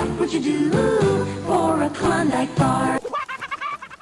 What would you do for a Klondike bar?